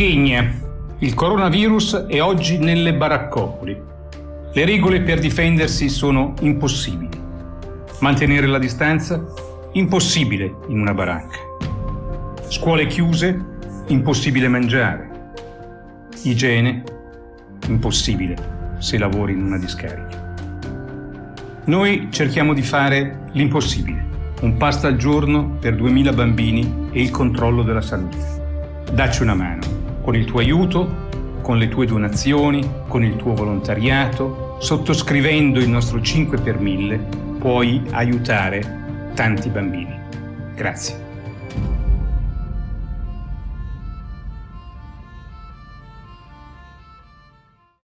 Chechegna. Il coronavirus è oggi nelle baraccopoli. Le regole per difendersi sono impossibili. Mantenere la distanza? Impossibile in una baracca. Scuole chiuse? Impossibile mangiare. Igiene? Impossibile se lavori in una discarica. Noi cerchiamo di fare l'impossibile. Un pasto al giorno per 2000 bambini e il controllo della salute. Dacci una mano, con il tuo aiuto, con le tue donazioni, con il tuo volontariato, sottoscrivendo il nostro 5 per 1000, puoi aiutare tanti bambini. Grazie.